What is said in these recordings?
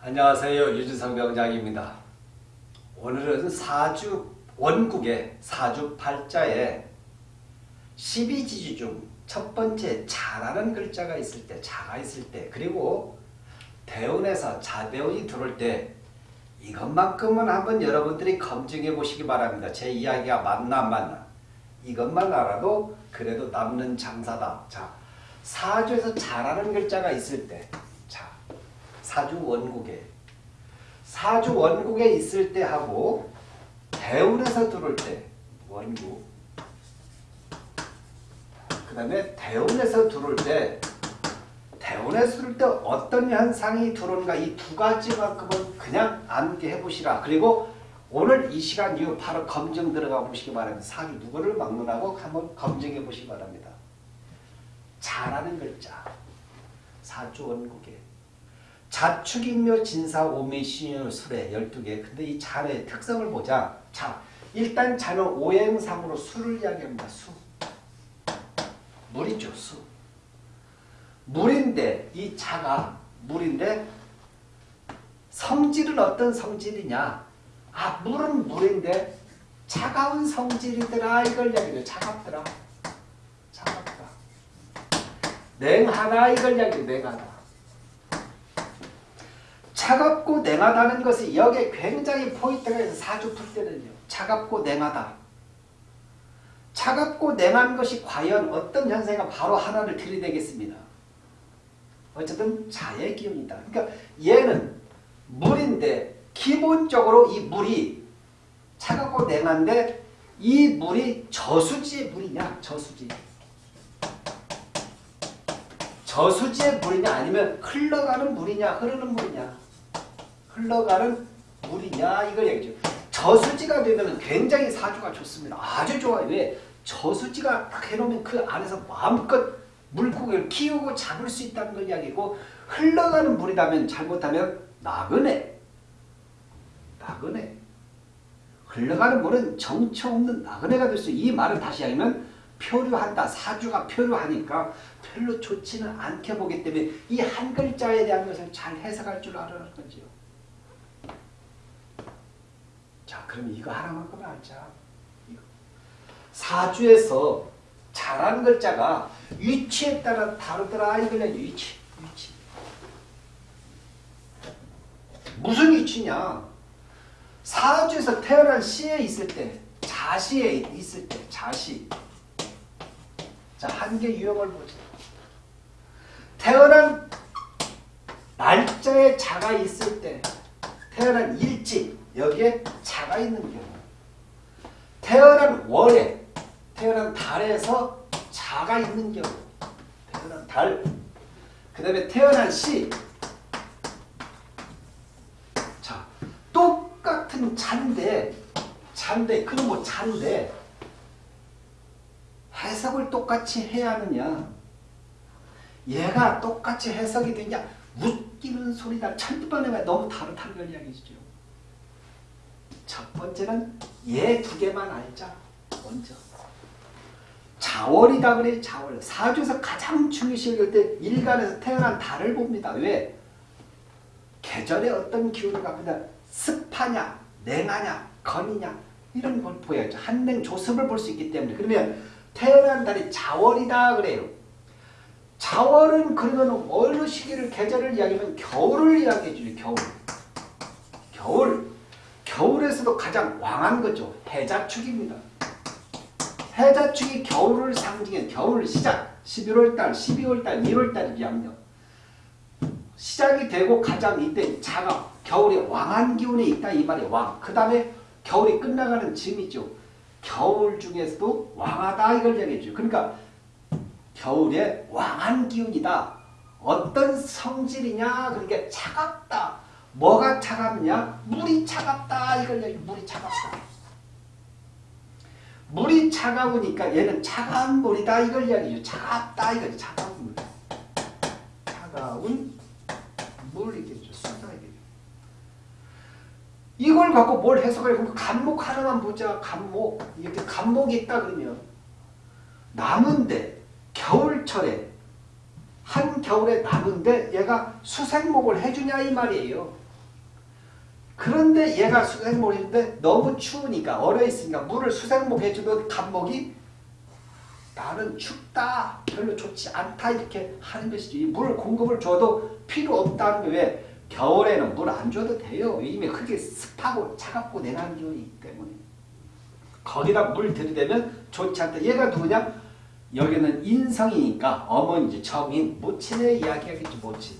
안녕하세요. 유주성 병장입니다. 오늘은 사주 원국의 사주 팔자에 12지주 중 첫 번째 자라는 글자가 있을 때, 자가 있을 때, 그리고 대운에서 자대운이 들어올 때 이것만큼은 한번 여러분들이 검증해 보시기 바랍니다. 제 이야기가 맞나 안 맞나. 이것만 알아도 그래도 남는 장사다. 자, 사주에서 자라는 글자가 있을 때, 자, 사주 원국에. 사주 원국에 있을 때 하고 대운에서 들어올 때 원국. 그 다음에 대운에서 들어올 때 대운에서 들어올 때 어떤 현상이 들어오는가? 이 두 가지만큼은 그냥 암기 해 보시라. 그리고 오늘 이 시간 이후 바로 검증 들어가 보시기 바랍니다. 사주 누구를 막론하고 한번 검증해 보시기 바랍니다. 잘하는 글자. 사주 원국에 자축인묘 진사 오미 신유 술에 12개. 근데 이 잔의 특성을 보자. 자 일단 잔은 오행상으로 술을 이야기합니다. 수. 물이죠 수. 물인데 이 자가 물인데 성질은 어떤 성질이냐? 아 물은 물인데 차가운 성질이더라. 이걸 이야기해요. 차갑더라. 차갑다 냉하다 이걸 이야기해요. 냉하다 차갑고 냉하다는 것이 여기에 굉장히 포인트가 있어서 사주 풀 때는요. 차갑고 냉하다. 차갑고 냉한 것이 과연 어떤 현상이 바로 하나를 들이대겠습니다. 어쨌든 자의 기운이다. 그러니까 얘는 물인데 기본적으로 이 물이 차갑고 냉한데 이 물이 저수지의 물이냐 저수지 저수지의 물이냐 아니면 흘러가는 물이냐 흐르는 물이냐 흘러가는 물이냐 이걸 얘기죠. 저수지가 되면 굉장히 사주가 좋습니다. 아주 좋아요. 왜? 저수지가 딱 해놓으면 그 안에서 마음껏 물고기를 키우고 잡을 수 있다는 걸 이야기고 흘러가는 물이라면 잘못하면 나그네. 나그네. 흘러가는 물은 정처 없는 나그네가 될 수 이 말을 다시 하면 표류한다. 사주가 표류하니까 별로 좋지는 않게 보기 때문에 이 한 글자에 대한 것을 잘 해석할 줄 알아는 거죠. 자, 그럼 이거 하나만큼 알자. 이거. 사주에서 잘하는 글자가 위치에 따라 다르더라 이걸 위치, 위치. 무슨 위치냐? 사주에서 태어난 시에 있을 때, 자시에 있을 때, 자시. 자, 한 개 유형을 보자. 태어난 날짜에 자가 있을 때, 태어난 일찍, 여기에 자가 있는 경우. 태어난 월에 태어난 달에서 자가 있는 경우. 태어난 달, 그 다음에 태어난 시. 자, 똑같은 잔데 잔데 그럼 뭐 잔데. 해석을 똑같이 해야 하느냐? 얘가 똑같이 해석이 되냐? 웃기는 소리다 천번에 너무 다르다는 걸 이야기시죠 첫 번째는 얘 두 개만 알자. 먼저. 자월이다 그래 자월. 사주에서 가장 중요시 여길 때 일간에서 태어난 달을 봅니다. 왜? 계절에 어떤 기운을 갖고 있 습하냐, 냉하냐, 건이냐 이런 걸 보여야죠. 한냉 조습을 볼 수 있기 때문에 그러면 태어난 달이 자월이다 그래요. 자월은 그러면 어느 시기를 계절을 이야기하면 겨울을 이야기해 주죠. 겨울. 겨울. 겨울에서도 가장 왕한 거죠. 해자축입니다. 해자축이 겨울을 상징해 겨울 시작 11월달, 12월달, 1월달이 양력 시작이 되고 가장 이때 자가 겨울에 왕한 기운에 있다 이 말이 왕. 그 다음에 겨울이 끝나가는 즈음이죠. 겨울 중에서도 왕하다 이걸 얘기해줘. 그러니까 겨울에 왕한 기운이다. 어떤 성질이냐 그러니까 차갑다. 뭐가 차갑냐? 물이 차갑다. 이걸 얘기 물이 차갑다. 물이 차가우니까 얘는 차가운 물이다. 이걸 이야기죠. 차갑다. 이거 차가운 물. 차가운 물이겠죠. 수다이겠죠. 이걸 갖고 뭘 해석을 그럼 간목 하나만 보자. 간목. 이렇게 간목이 있다 그러면 나무인데 겨울철에 한겨울에 나무인데 얘가 수생목을 해주냐 이 말이에요. 그런데 얘가 수생목을 해주는데 너무 추우니까 얼어 있으니까 물을 수생목 해주면 간목이 나는 춥다 별로 좋지 않다 이렇게 하는 것이죠. 이물 공급을 줘도 필요 없다는 게 왜? 겨울에는 물 안 줘도 돼요. 이미 흙이 습하고 차갑고 내는 기운이기 때문에 거기다 물 들이대면 좋지 않다. 얘가 누구냐? 여기는 인성이니까 어머니지 정인 모친의 이야기하겠죠 모친.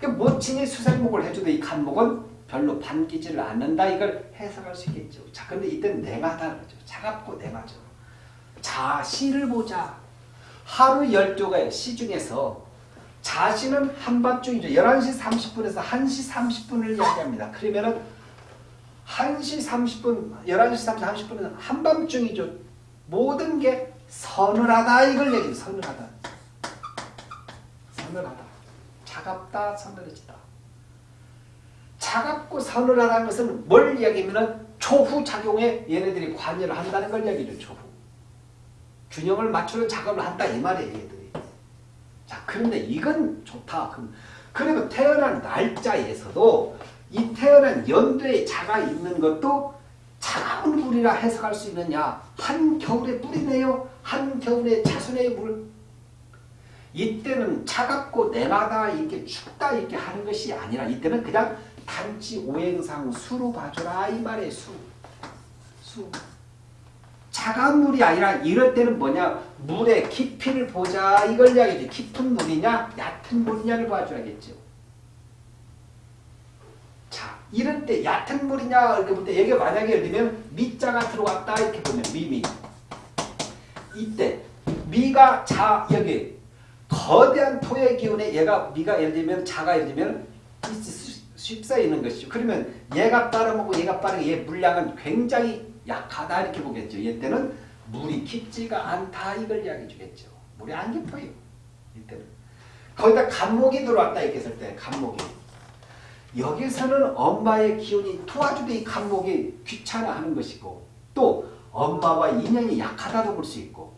그 모친이 수생목을 해줘도 이 간목은 별로 반기지를 않는다 이걸 해석할 수 있겠죠. 자 근데 이때는 냉하다 그러죠. 차갑고 냉하죠. 자 시를 보자. 하루 12개의 시 중에서 자시는 한밤중이죠. 11시 30분에서 1시 30분을 이야기합니다. 그러면은 1시 30분, 11시 30분은 한밤중이죠. 모든 게 서늘하다 이걸 얘기해요. 서늘하다. 서늘하다. 차갑다, 서늘해지다. 차갑고 서늘하다는 것은 뭘 이야기하면 초후 작용에 얘네들이 관여를 한다는 걸 얘기죠. 초후. 균형을 맞추는 작업을 한다 이 말이에요. 얘들이. 자 그런데 이건 좋다. 그럼 그러면 태어난 날짜에서도 이 태어난 연도에 자가 있는 것도 차가운 물이라 해석할 수 있느냐? 한겨울의 물이네요. 한겨울의 자순의 물. 이때는 차갑고 냉하다 이렇게 춥다 이렇게 하는 것이 아니라 이때는 그냥 단지 오행상 수로 봐줘라 이 말이에요. 수. 수. 차가운 물이 아니라 이럴 때는 뭐냐 물의 깊이를 보자 이걸 이야기죠. 깊은 물이냐 얕은 물이냐를 봐줘야겠죠. 자 이럴 때 얕은 물이냐 이렇게 볼 때 여기 만약에 예를 들면 미자가 들어왔다 이렇게 보면 미미 이때 미가 자 여기 거대한 토의 기운에 얘가 미가 예를 들면 자가 예를 들면 쉽사 있는 것이죠. 그러면 얘가 빨아먹고 얘가 빠르게 얘 물량은 굉장히 약하다 이렇게 보겠죠. 이때는 물이 깊지가 않다 이걸 이야기해 주겠죠. 물이 안 깊어요. 이때는. 거기다 간목이 들어왔다 이렇게 했을 때 간목이. 여기서는 엄마의 기운이 도와주되 이 간목이 귀찮아하는 것이고 또 엄마와 인연이 약하다도 볼 수 있고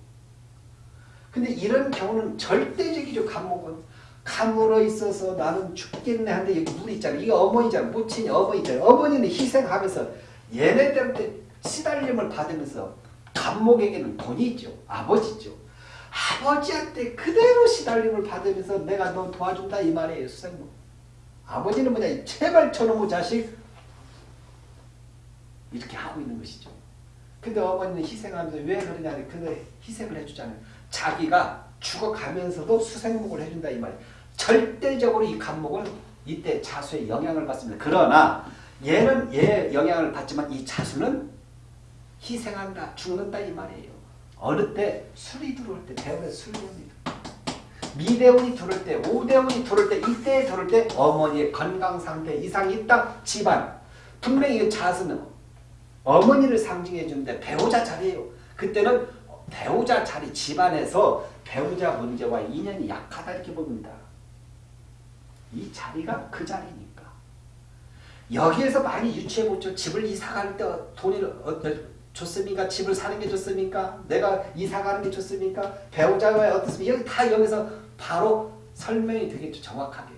근데 이런 경우는 절대적이죠 간목은 감으로 있어서 나는 죽겠네 하는데 여기 물 있잖아 이게 어머니잖아 모친이 어머니 잖아 어머니는 희생하면서 얘네들한테 시달림을 받으면서 감목에게는 돈이 있죠. 아버지죠. 아버지한테 그대로 시달림을 받으면서 내가 너 도와준다 이 말이에요. 수생모. 아버지는 뭐냐 제발 저놈의 자식 이렇게 하고 있는 것이죠. 근데 어머니는 희생하면서 왜 그러냐 근데 희생을 해주잖아요. 자기가 죽어가면서도 수생목을 해준다 이 말이에요. 절대적으로 이 감목은 이때 자수의 영향을 받습니다. 그러나 얘는 얘 영향을 받지만 이 자수는 희생한다, 죽는다 이 말이에요. 어느 때 술이 들어올 때 대원에 술이 옵니다. 미대원이 들어올 때, 오대원이 들어올 때, 이때에 들어올 때 어머니의 건강 상태 이상이 있다. 집안. 분명히 자수는 어머니를 상징해 주는데 배우자 자리예요. 그때는 배우자 자리 집안에서 배우자 문제와 인연이 약하다 이렇게 봅니다. 이 자리가 그 자리니까. 여기에서 많이 유추해 보죠. 집을 이사 갈 때 돈을 좋습니까? 집을 사는 게 좋습니까? 내가 이사 가는 게 좋습니까? 배우자가 어떻습니까? 여기 다 여기서 바로 설명이 되겠죠. 정확하게.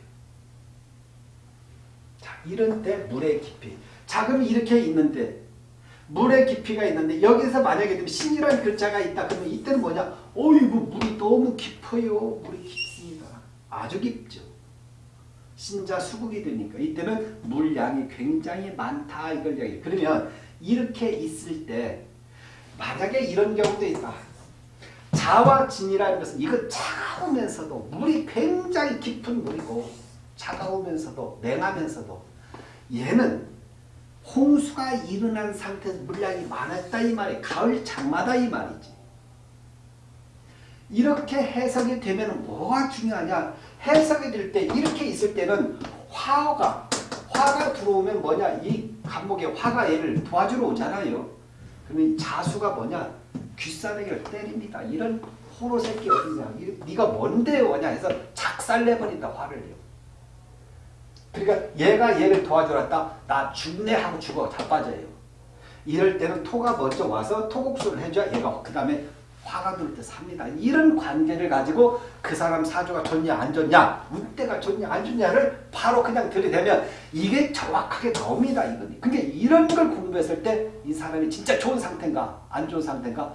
자, 이런 때 물의 깊이. 자, 그럼 이렇게 있는데 물의 깊이가 있는데 여기서 만약에 신이라는 글자가 있다 그러면 이때는 뭐냐? 어이구 물이 너무 깊어요. 물이 깊습니다. 아주 깊죠. 신자 수국이 되니까 이때는 물량이 굉장히 많다 이걸 이야기해요. 그러면 이렇게 있을 때 만약에 이런 경우도 있다. 자와 진이라는 것은 이거 차가우면서도 물이 굉장히 깊은 물이고 차가우면서도 냉하면서도 얘는 홍수가 일어난 상태에서 물량이 많았다 이 말이 가을 장마다 이 말이지. 이렇게 해석이 되면 뭐가 중요하냐 해석이 될 때 이렇게 있을 때는 화가 화가 들어오면 뭐냐 이 감목에 화가 얘를 도와주러 오잖아요. 그러면 자수가 뭐냐 귀싸대기를 때립니다. 이런 호로 새끼 어디냐 네가 뭔데 오냐 해서 작살내버린다 화를요. 그러니까 얘가 얘를 도와주었다 나 죽네 하고 죽어 자빠져요. 이럴 때는 토가 먼저 와서 토국수를 해줘야 얘가 그 다음에 화가 돌 때 삽니다. 이런 관계를 가지고 그 사람 사주가 좋냐 안 좋냐 운때가 좋냐 안 좋냐를 바로 그냥 들이대면 이게 정확하게 나옵니다. 이건. 그게 이런 걸 공부했을 때 이 사람이 진짜 좋은 상태인가 안 좋은 상태인가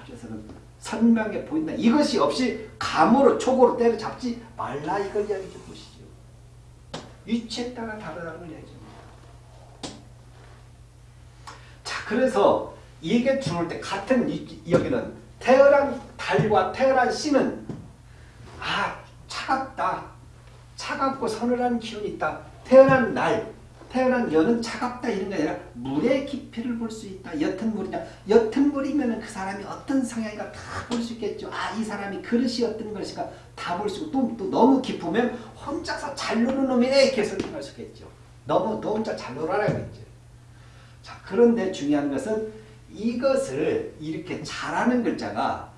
사주에서는 선명해 보인다. 이것이 없이 감으로 촉으로 때려잡지 말라 이걸 이야기 좀 보시죠. 위치에 따라 다르다는 걸 이야기 좀 자, 그래서 이게 들어올 때 같은 이, 여기는 태어난 달과 태어난 씨는 아 차갑다. 차갑고 서늘한 기운이 있다. 태어난 날, 태어난 여는 차갑다 이런 게 아니라 물의 깊이를 볼 수 있다. 옅은 물이냐. 옅은 물이면 그 사람이 어떤 성향인가 다 볼 수 있겠죠. 아, 이 사람이 그릇이 어떤 것인가 다 볼 수 있고 또, 또 너무 깊으면 혼자서 잘 노는 놈이네 이렇게 설명할 수 있겠죠. 너무 너 혼자 잘 놀아라 그랬죠. 자, 그런데 중요한 것은 이것을 이렇게 잘하는 글자가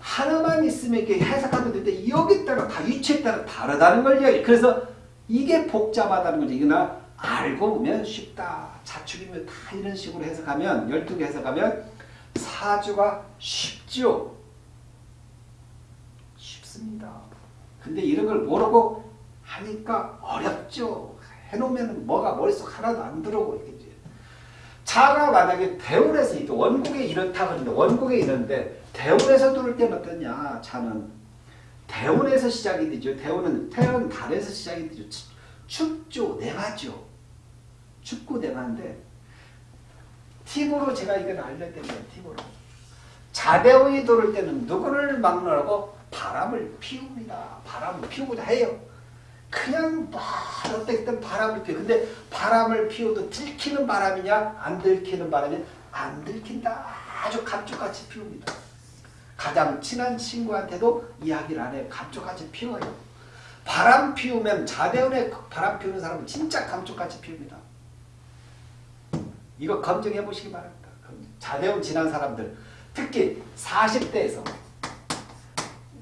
하나만 있으면 이렇게 해석하면 되는데 여기 따라 다 위치에 따라 다르다는 걸 이야기. 그래서 이게 복잡하다는 거지. 이거나 알고 보면 쉽다. 자축이면 다 이런 식으로 해석하면 12개 해석하면 사주가 쉽죠. 쉽습니다. 근데 이런 걸 모르고 하니까 어렵죠. 해놓으면 뭐가 머릿속 하나도 안 들어오고 있겠지. 자가 만약에 대운에서 있고 원국에 이렇다 그러는데 원국에 이런데 대운에서 들을 때는 어떠냐? 자는 대운에서 시작이 되죠. 대운은 태양 달에서 시작이 되죠. 춥죠. 냉하죠. 춥고 냉한데 팁으로 제가 이건 알려드려요. 팁으로. 자대운이 들을 때는 누구를 막느라고 바람을 피웁니다. 바람을 피우고자 해요. 그냥 막 어떻게든 바람을 피워. 근데 바람을 피워도 들키는 바람이냐 안 들키는 바람이냐 안 들킨다. 아주 감쪽같이 피웁니다. 가장 친한 친구한테도 이야기를 안 해요. 감쪽같이 피워요. 바람 피우면 자대운에 바람 피우는 사람은 진짜 감쪽같이 피웁니다. 이거 검증해 보시기 바랍니다. 자대운 지난 사람들 특히 40대에서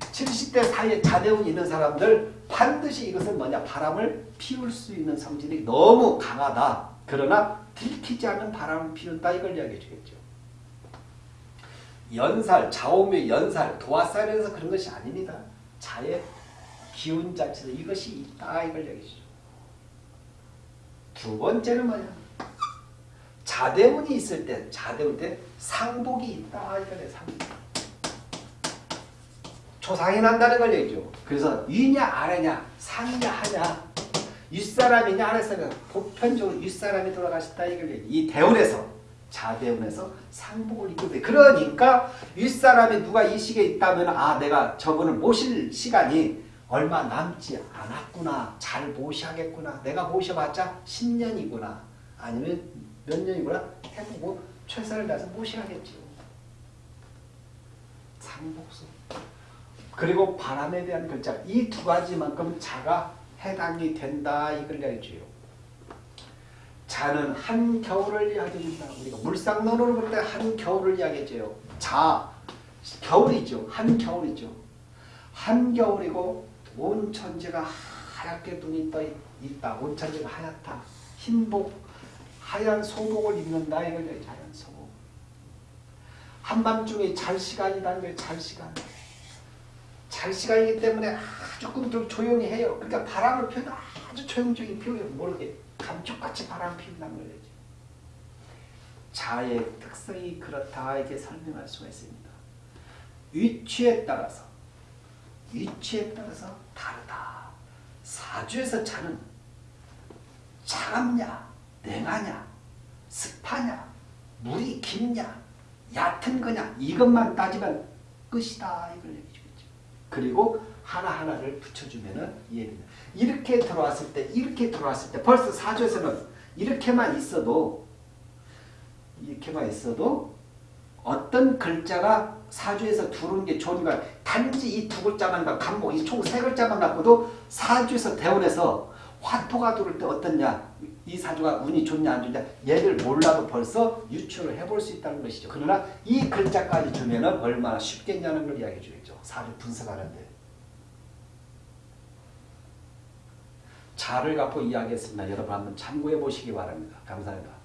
70대 사이에 자대운이 있는 사람들 반드시 이것은 뭐냐 바람을 피울 수 있는 성질이 너무 강하다. 그러나 들키지 않는 바람을 피운다 이걸 이야기해 주겠죠. 연살, 좌우묘 연살, 도화살에서 그런 것이 아닙니다. 자의 기운 자체에서 이것이 있다 이걸 이야기해 주죠. 두 번째는 뭐냐 자대운이 있을 때 자대운 때 상복이 있다 이거네 상복. 조상이 난다는 걸 얘기죠. 그래서 위냐 아래냐 상이냐 하냐 윗사람이냐 아랫사람이냐 보편적으로 윗사람이 돌아가셨다 이걸 얘기 이 대운에서 자대운에서 상복을 입고 돼. 그러니까 윗사람이 누가 이 시기에 있다면 아 내가 저분을 모실 시간이 얼마 남지 않았구나. 잘 모셔야겠구나. 내가 모셔봤자 10년이구나. 아니면 몇 년이구나 해보고 최선을 다해서 모셔야겠죠. 상복수. 그리고 바람에 대한 글자 이 두 가지만큼 자가 해당이 된다 이걸 이야기해줘요. 자는 한 겨울을 이야기해준다. 우리가 물상론으로 볼 때 한 겨울을 이야기해줘요. 자, 겨울이죠. 한 겨울이죠. 한 겨울이고 온 천지가 하얗게 눈이 떠 있다. 온 천지가 하얗다. 흰복, 하얀 소복을 입는다. 이걸 하얀 소복. 한밤중에 잘 시간이라는 거예요. 잘 시간. 잘 시간이기 때문에 조금 더 조용히 해요. 그러니까 바람을 피워도 아주 조용조용히 피워요. 모르게 감쪽같이 바람 피운다는 거죠. 자의 특성이 그렇다 이렇게 설명할 수가 있습니다. 위치에 따라서 위치에 따라서 다르다. 사주에서 자는 차갑냐 냉하냐 습하냐 물이 깊냐 얕은 거냐 이것만 따지면 끝이다 이걸 얘기해 주겠죠. 그리고 하나하나를 붙여주면 이해됩니다. 이렇게 들어왔을 때 이렇게 들어왔을 때 벌써 사주에서는 이렇게만 있어도 이렇게만 있어도 어떤 글자가 사주에서 두르는 게 좋은가 단지 이 두 글자만 갖고 간목 이 총 세 글자만 갖고도 사주에서 대원에서 화토가 들을 때 어떻냐 이 사주가 운이 좋냐 안 좋냐 얘를 몰라도 벌써 유추를 해볼 수 있다는 것이죠. 그러나 이 글자까지 주면 얼마나 쉽겠냐는 걸 이야기해 주겠죠. 사주 분석하는데. 자를 갖고 이야기했습니다. 여러분 한번 참고해 보시기 바랍니다. 감사합니다.